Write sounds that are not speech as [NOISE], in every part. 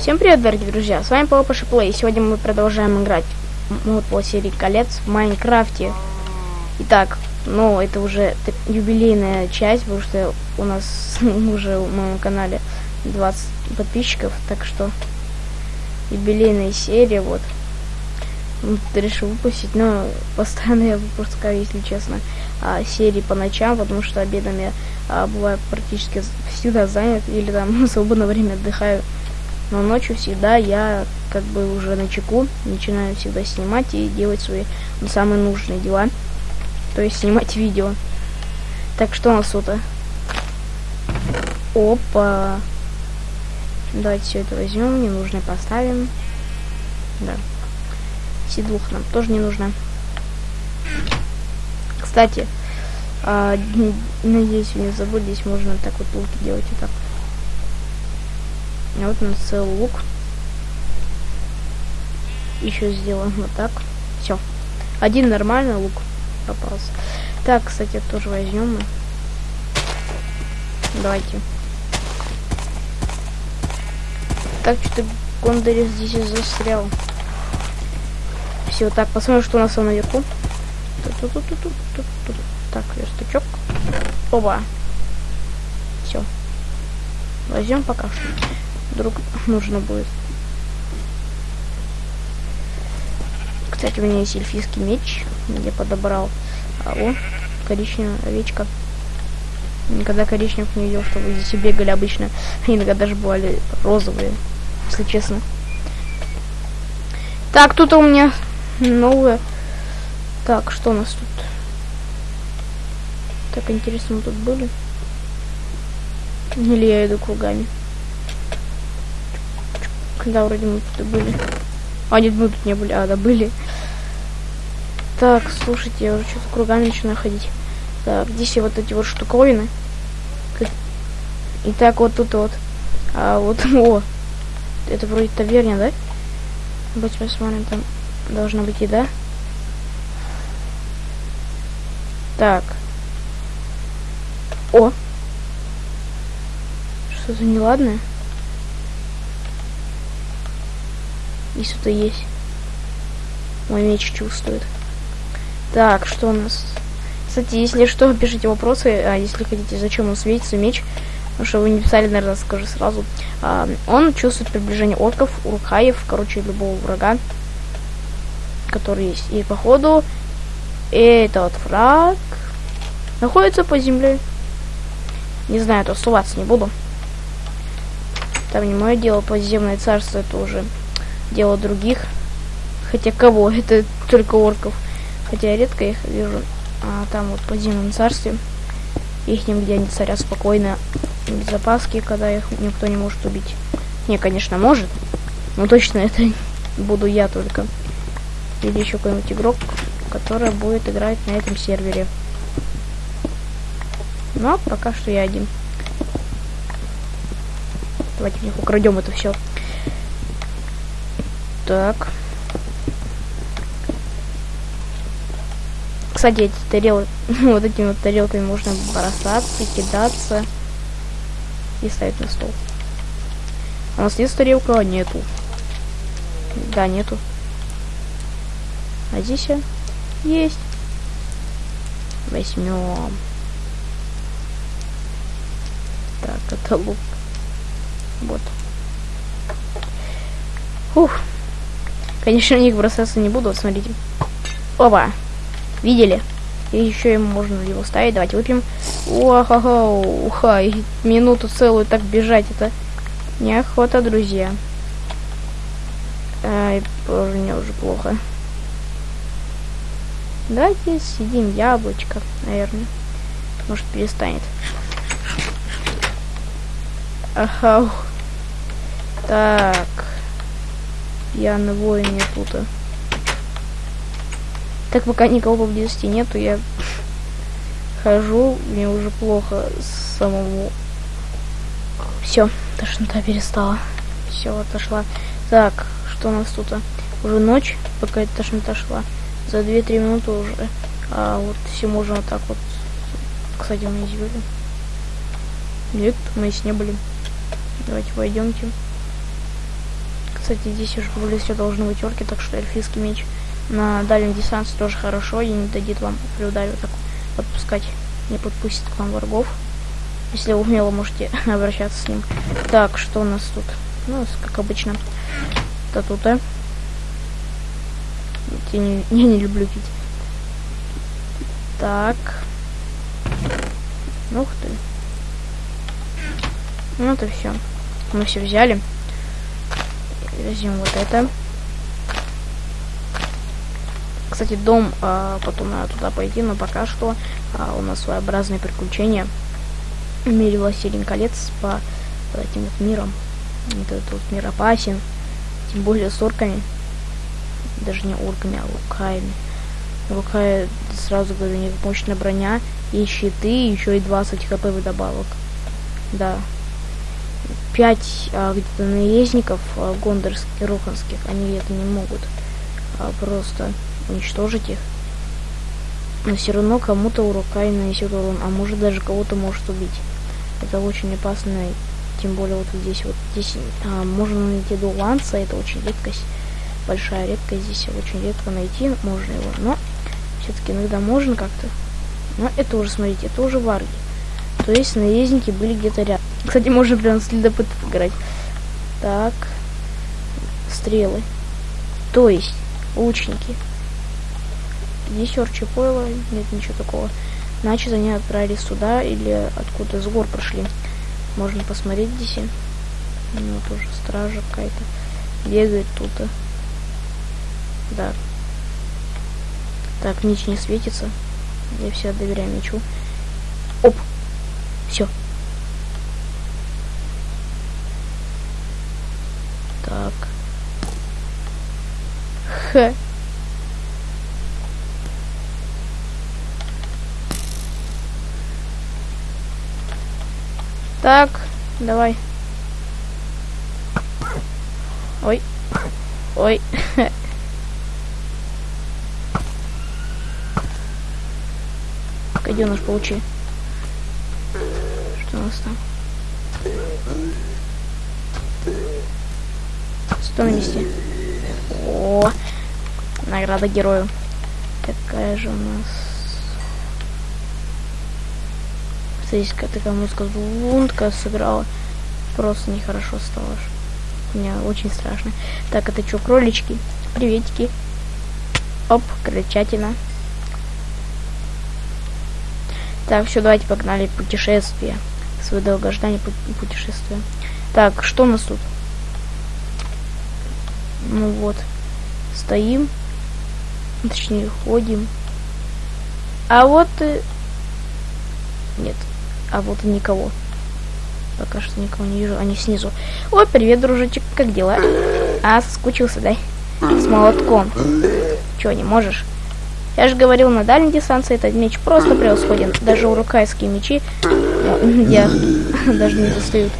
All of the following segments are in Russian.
Всем привет, дорогие друзья, с вами Папа Плей. Сегодня мы продолжаем играть мод по серии колец в Майнкрафте. Итак, ну это уже юбилейная часть, потому что у нас [LAUGHS] уже в моем канале 20 подписчиков, так что юбилейная серия, вот. Решил выпустить, но [LAUGHS] постоянно я выпускаю, если честно, а, серии по ночам, потому что обедом я а, бываю практически всегда занят, или там [LAUGHS] в свободное время отдыхаю. Но ночью всегда я как бы уже на чеку, начинаю всегда снимать и делать свои самые нужные дела. То есть снимать видео. Так, что у нас тут? Опа. Давайте все это возьмем, ненужное поставим. Да. Седлух нам тоже не нужно. Кстати, а, надеюсь, не забыли, здесь можно так вот луки делать и так. А вот у нас целый лук. Еще сделаем вот так. Все. Один нормальный лук попался. Так, кстати, тоже возьмем. Давайте. Так, что-то Гондорис здесь застрял. Все, так, посмотрим, что у нас наверху. Так, верстачок. Оба. Все. Возьмем пока что. Вдруг нужно будет. Кстати, у меня есть эльфийский меч. Я подобрал. А, о, коричневая овечка. Никогда коричневых не видел, чтобы здесь бегали обычно. Иногда даже бывали розовые, если честно. Так, тут у меня новое. Так, что у нас тут? Так, интересно, мы тут были? Или я иду кругами? Когда вроде мы тут были. А, нет, мы тут не были. А, да, были. Так, слушайте, я уже что-то кругами начинаю ходить. Так, здесь вот эти вот штуковины. И так вот тут вот. А вот, [LAUGHS] о. Это вроде таверня, да? Давайте посмотрим, там должна быть еда. Так. О! Что-то неладное. И что-то есть. Мой меч чувствует. Так, что у нас? Кстати, если что, пишите вопросы. А если хотите, зачем он светится меч? Потому что вы не писали, наверное, скажу сразу. А, он чувствует приближение орков, уркаев, короче, любого врага, который есть. И походу этот враг находится по земле. Не знаю, то оставаться не буду. Там не мое дело, подземное царство это уже дело других. Хотя кого? [LAUGHS] Это только орков. Хотя я редко их вижу. А там вот в подземном царстве. Их нигде они царят спокойно. Без запаски, когда их никто не может убить. Не, конечно, может. Но точно [LAUGHS] это буду я только. Или еще какой-нибудь игрок, который будет играть на этом сервере. Но пока что я один. Давайте у них украдем это все. Так. Кстати, эти тарелки, [LAUGHS] вот этими вот тарелками можно бросаться, кидаться и ставить на стол. А у нас есть тарелка? Нету. Да, нету. А здесь есть. Возьмем. Так, это лук. Вот. Ух. Конечно, у них бросаться не буду. Вот смотрите. Опа. Видели? И еще ему можно его ставить. Давайте выпьем. Уахаха, уха. Минуту целую так бежать. Это неохота, друзья. Ай, боже, мне уже плохо. Давайте съедим яблочко, наверное. Может, перестанет. Ага. Так. Пьяный воин я тут. Так пока никого поблизости нету, я хожу, мне уже плохо самому. Все, тошнота перестала. Все, отошла. Так, что у нас тут? Уже ночь, пока эта тошнота шла. За 2-3 минуты уже. А вот все можно вот так вот. Кстати, мы здесь были. Нет, мы здесь не были. Давайте пойдемте. Кстати, здесь уже все должны быть орки, так что эльфийский меч на дальнем дистанции тоже хорошо и не дадит вам при ударе так подпускать, не подпустит к вам врагов. Если умело можете [LAUGHS] обращаться с ним. Так, что у нас тут? Ну, как обычно, статута. Я не, [LAUGHS] я не люблю пить. Так. Ух ты. Ну это все. Мы все взяли. Возьмем вот это. Кстати, дом, а, потом надо туда пойти, но пока что а, у нас своеобразные приключения в мире Властелин колец по, по этим вот мирам. Этот вот мир опасен, тем более с орками. Даже не орками, а лукаями. Лукая, сразу говорю, у них мощная броня, и щиты, еще и 20 хп вдобавок. Да. 5 а, где-то наездников а, гондорских, руханских, они это не могут а, просто уничтожить их. Но все равно кому-то урокай нанесет урон, а может даже кого-то может убить. Это очень опасно, тем более вот здесь вот здесь а, можно найти дуланца, это очень редкость, большая редкость, здесь очень редко найти можно его, но все-таки иногда можно как-то. Но это уже, смотрите, это уже варги. То есть наездники были где-то рядом. Кстати, можно прям следопытов играть. Так. Стрелы. То есть, лучники. Здесь орчи нет ничего такого. Значит, они отправились сюда или откуда с гор прошли. Можно посмотреть здесь. Ну, тоже стража какая-то бегает тут. Да. Так, нич не светится. Я все доверяю мечу. Оп! Все. Так. Х. Так, давай. Ой. Ой. Гаденыш, получи. Что у нас там? Стой на месте. О, награда герою. Какая же у нас Здесь такая музыка лунтка сыграла. Просто нехорошо стало. Мне очень страшно. Так, это что, кролички? Приветики. Оп, крольчатина. Так, все, давайте погнали путешествие. Свое долгождание путешествия. Так, что у нас тут? Ну вот. Стоим. Точнее, ходим. А вот... Э, нет, а вот никого. Пока что никого не вижу. Они снизу. О, привет, дружочек, как дела? А, соскучился, да? С молотком. Чего, не можешь? Я же говорил, на дальней дистанции этот меч просто превосходен. Даже урукайские мечи [LAUGHS] я [LAUGHS] даже не достают.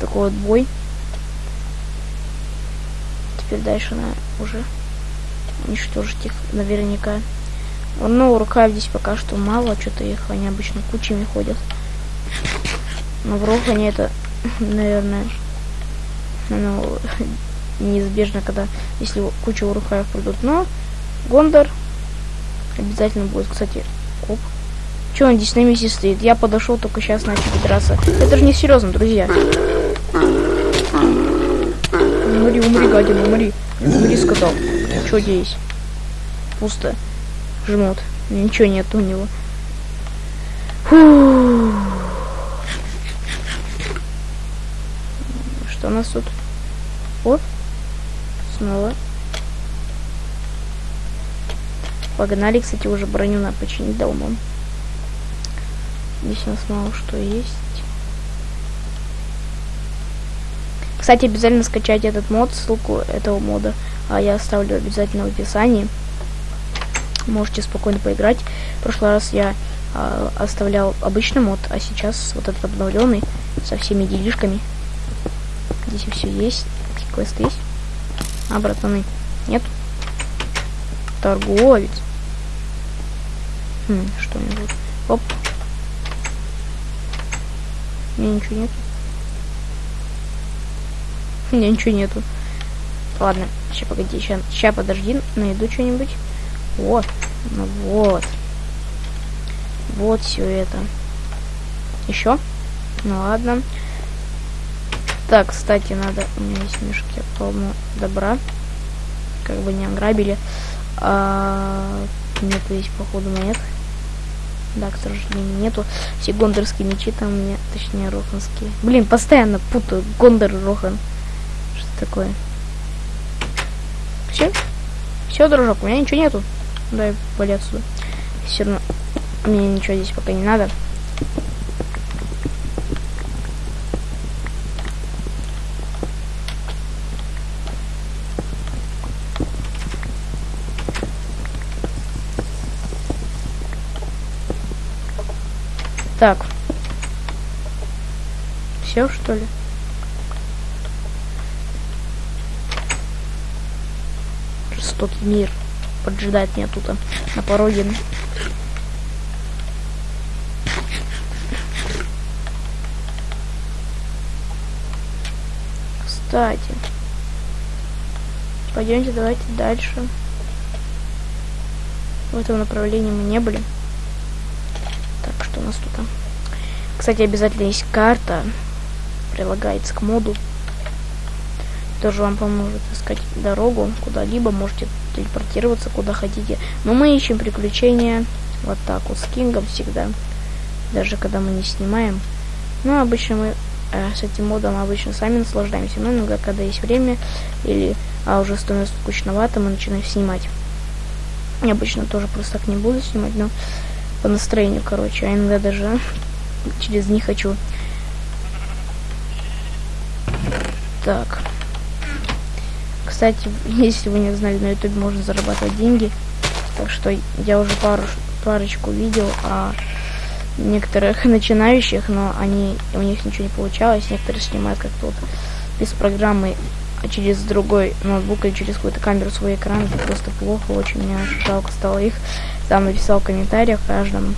Такой вот бой. Теперь дальше на уже уничтожить их наверняка. Ну, рукав здесь пока что мало, что-то их они обычно кучами ходят. Но в Рохане это, наверное, ну, неизбежно, когда, если куча урухаев придут. Но Гондор обязательно будет, кстати, оп. Че он здесь на месте стоит? Я подошел только сейчас начал драться. Это же не серьезно, друзья. Умри, умри, гадина, умри. Умри, сказал. Что здесь? Пусто жмут. Ничего нет у него. Фу. Что у нас тут? О, снова. Погнали, кстати, уже броню на починить дома. Здесь у нас мало что есть. Кстати, обязательно скачать этот мод, ссылку этого мода а я оставлю обязательно в описании можете спокойно поиграть. В прошлый раз я э, оставлял обычный мод, а сейчас вот этот обновленный со всеми делишками. Здесь все есть. Какие квесты есть? А, братаны, нет? Торговец. Хм, что-нибудь. Оп. У меня ничего нет. У меня ничего нету. Ладно, сейчас погоди, сейчас, сейчас подожди, найду что-нибудь. Вот, ну вот. Вот все это. Еще? Ну ладно. Так, кстати, надо... У меня есть мешки полно добра. Как бы не ограбили. А... Нет, есть, походу, монет. Да, к сожалению, нету. Все гондорские мечи там у меня, точнее, роханские. Блин, постоянно путаю Гондор и Рохан. Такое? Все? Все, дружок, у меня ничего нету. Дай вали отсюда. Все равно мне ничего здесь пока не надо. Так. Все, что ли? Жестокий мир поджидает меня тут а, на пороге. Кстати. Пойдемте, давайте дальше. В этом направлении мы не были. Так, что у нас тут? Кстати, обязательно есть карта. Прилагается к моду. Тоже вам поможет искать дорогу куда-либо. Можете телепортироваться куда хотите. Но мы ищем приключения вот так вот с Кингом всегда. Даже когда мы не снимаем. Но обычно мы э, с этим модом обычно сами наслаждаемся. Но иногда, когда есть время или а уже становится скучновато, мы начинаем снимать. Я обычно тоже просто так не буду снимать, но по настроению, короче. А иногда даже [LAUGHS] через них хочу. Так. Кстати, если вы не знали, на YouTube можно зарабатывать деньги. Так что я уже пару, парочку видел о некоторых [LAUGHS] начинающих, но они у них ничего не получалось. Некоторые снимают как-то вот без программы а через другой ноутбук или через какую-то камеру свой экран. Это просто плохо, очень мне жалко стало их там написал в комментариях каждому,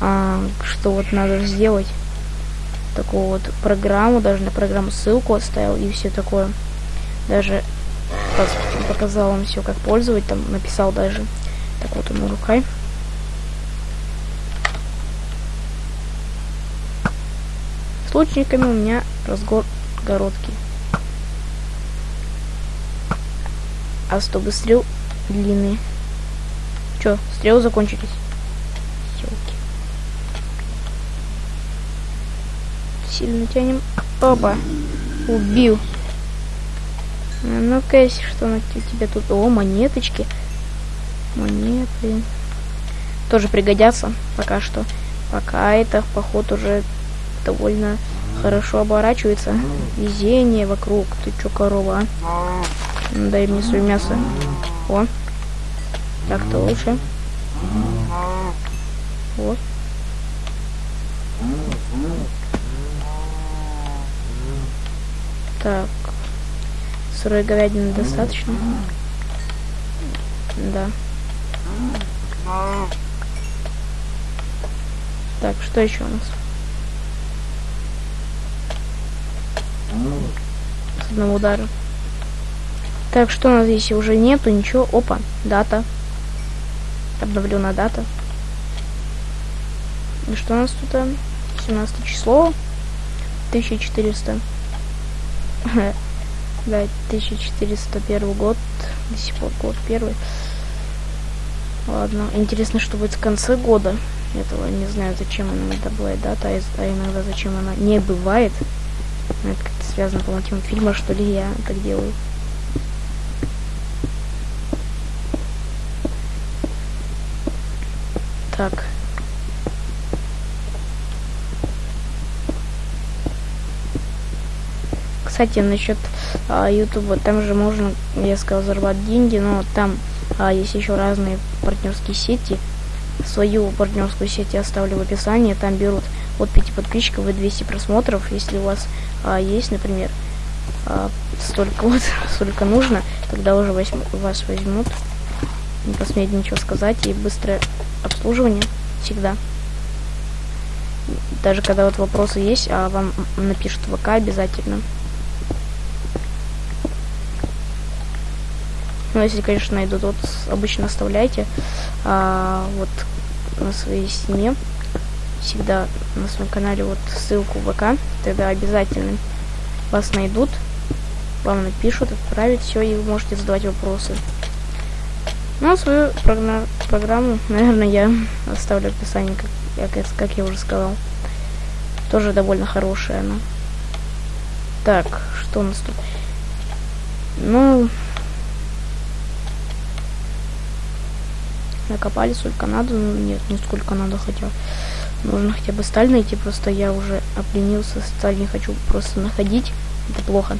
а, что вот надо сделать такую вот программу, даже на программу ссылку оставил и все такое. Даже показал вам все, как пользовать, там написал даже. Так вот ему рукой. С лучниками у меня разгор городки. А чтобы стрел длинные. Че, стрелы закончились? Елки. Сильно тянем. Опа. Убил. А ну-ка, что на тебе тут? О, монеточки. Монеты. Тоже пригодятся пока что. Пока это, поход уже довольно хорошо оборачивается. Везение вокруг. Ты чё, корова, а? Дай мне свое мясо. О. Так-то лучше. Вот. Так. Сырой говядины достаточно? Да. Так, что еще у нас? С одного удара. Так, что у нас здесь уже нету, ничего. Опа, дата. Обновлена дата. И что у нас тут? 17 число. 1400. [LAUGHS] Да, 1401 год. До сих пор год первый. Ладно. Интересно, что будет в конце года. Этого не знаю, зачем она иногда бывает дата, а иногда зачем она не бывает. Это как-то связано, по мотивам фильма, что ли, я так делаю. Так. Кстати, насчет а, YouTube, там же можно, я сказал, зарабатывать деньги, но там а, есть еще разные партнерские сети. Свою партнерскую сеть я оставлю в описании. Там берут от 5 подписчиков и 200 просмотров. Если у вас а, есть, например, а, столько вот, [LAUGHS] столько нужно, тогда уже возьм, вас возьмут. Не посмеют ничего сказать и быстрое обслуживание всегда. Даже когда вот вопросы есть, а вам напишут ВК обязательно. Ну, если, конечно, найдут, вот обычно оставляйте а, вот на своей стене всегда на своем канале вот ссылку в ВК, тогда обязательно вас найдут, вам напишут, отправят все, и вы можете задавать вопросы. Ну, а свою программу, [LAUGHS] наверное, я оставлю в описании, как, как, я уже сказал. Тоже довольно хорошая она. Так, что у нас тут? Ну, накопали сколько надо, ну нет, не сколько надо, хотя нужно хотя бы сталь найти, просто я уже опленился, сталь не хочу просто находить, это плохо,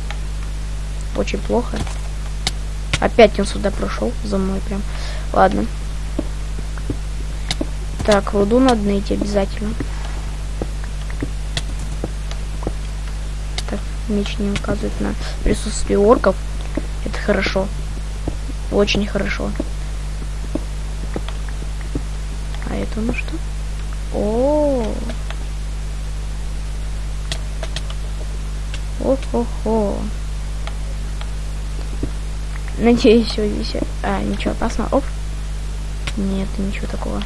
очень плохо. Опять он сюда прошел за мной прям. Ладно. Так, руду надо найти обязательно. Так, меч не указывает на присутствие орков. Это хорошо. Очень хорошо. Это ну что? О. О-хо-хо. Надеюсь, все здесь... А, ничего опасного. Оп. Нет, ничего такого.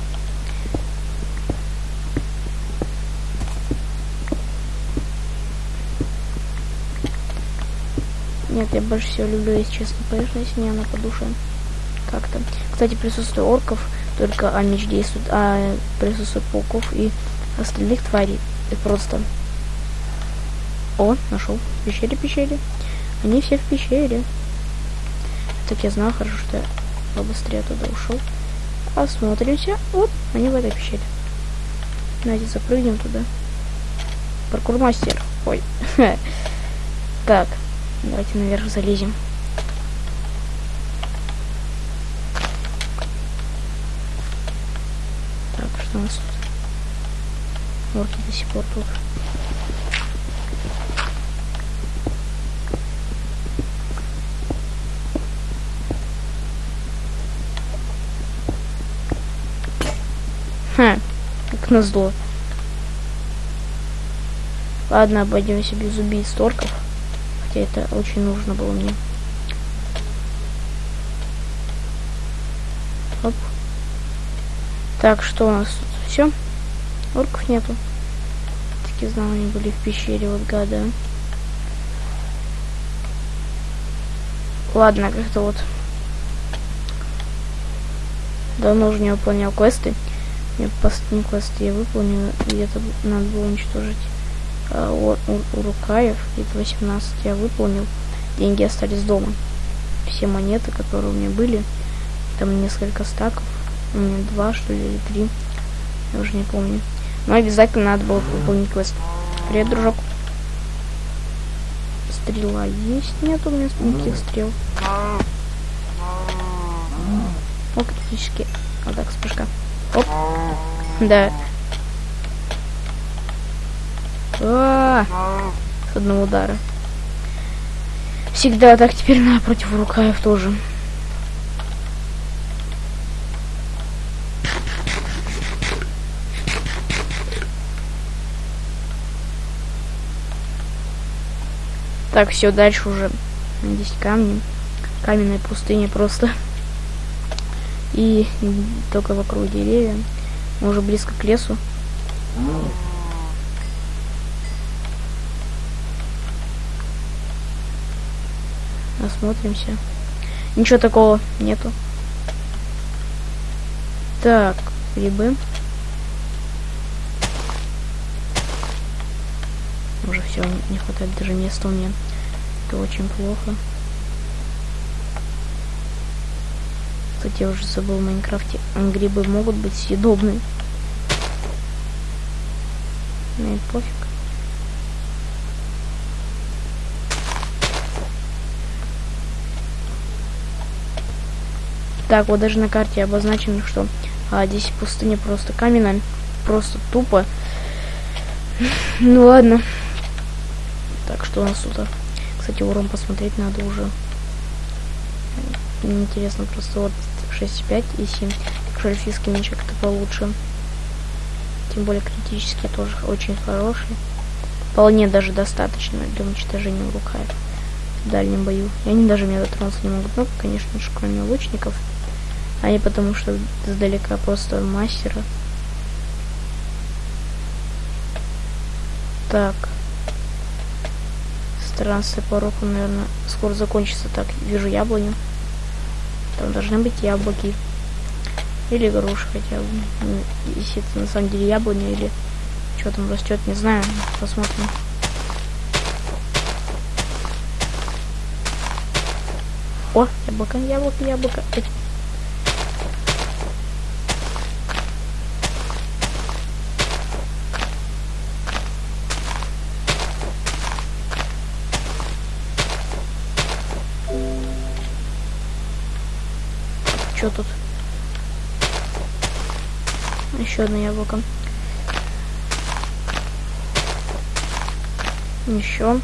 Нет, я больше всего люблю, если честно, поверхность, мне она по душе. Как-то. Кстати, присутствие орков, только а меч действует, а присутствие пауков и остальных тварей. Это просто... О, нашел. Пещере, пещере. Они все в пещере. Так я знаю, хорошо, что я побыстрее туда ушел. Осмотримся. Вот, они в этой пещере. Давайте запрыгнем туда. Паркурмастер. Ой. [LAUGHS] так, давайте наверх залезем. Так, что у нас тут? Орки до сих пор тут. Ха, как назло. Ладно, обойдемся без убийств торков. Хотя это очень нужно было мне. Оп. Так, что у нас тут? Все? Орков нету. Таки знал, они были в пещере, вот гада. Ладно, как-то вот давно уже не выполнял квесты. Я последний квест я выполнил, где-то надо было уничтожить а, у, у, Урукаев, где-то 18 я выполнил, деньги остались дома. Все монеты, которые у меня были, там несколько стаков, у два, что ли, или три, я уже не помню. Но обязательно надо было выполнить квест. Привет, дружок. Стрела есть? Нет у меня никаких стрел. О, критически. Вот так, вспышка. Оп. Да. А -а -а. С одного удара. Всегда так теперь на против рукаев тоже. Так, все, дальше уже здесь камни. Каменная пустыня просто и только вокруг деревья. Мы уже близко к лесу. Осмотримся. Ничего такого нету. Так, грибы. Уже все, не хватает даже места у меня. Это очень плохо. Кстати, я уже забыл в Майнкрафте. Грибы могут быть съедобны. Ну и пофиг. Так, вот даже на карте обозначено, что а, здесь пустыня просто каменная. Просто тупо. [LAUGHS] ну ладно. Так, что у нас тут? Кстати, урон посмотреть надо уже. Интересно просто вот 6,5 и 7. Шельфийский меч как-то получше. Тем более критический тоже очень хороший. Вполне даже достаточно для уничтожения рукаев. в дальнем бою. И они даже меня дотронуться не могут. Ну, конечно же, кроме лучников. А не потому, что издалека просто мастера. Так. Странствие по року, наверное, скоро закончится. Так, вижу яблоню. Там должны быть яблоки. Или груши хотя бы. Ну, если это на самом деле яблоня или что там растет, не знаю. Посмотрим. О, яблоко, яблоко, яблоко. Что тут? Еще одно яблоко. Еще.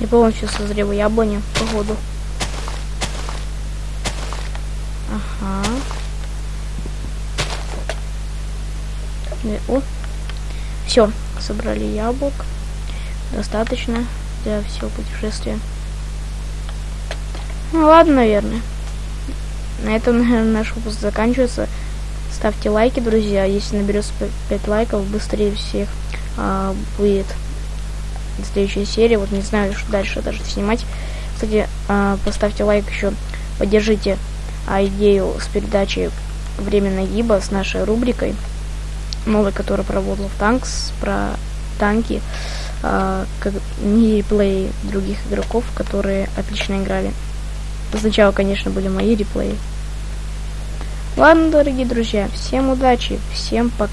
Не полностью созрела яблоня, походу. Ага. О, все, собрали яблок. Достаточно для всего путешествия. Ну ладно, наверное. На этом, [LAUGHS] наверное, наш выпуск заканчивается. Ставьте лайки, друзья. Если наберется 5 лайков, быстрее всех а, будет следующая серия. Вот не знаю, что дальше даже снимать. Кстати, а, поставьте лайк еще. Поддержите а, идею с передачей временной гиба с нашей рубрикой новый, который проводил в Танкс, про танки, э, как мини-реплеи других игроков, которые отлично играли. Сначала, конечно, были мои реплеи. Ладно, дорогие друзья, всем удачи, всем пока.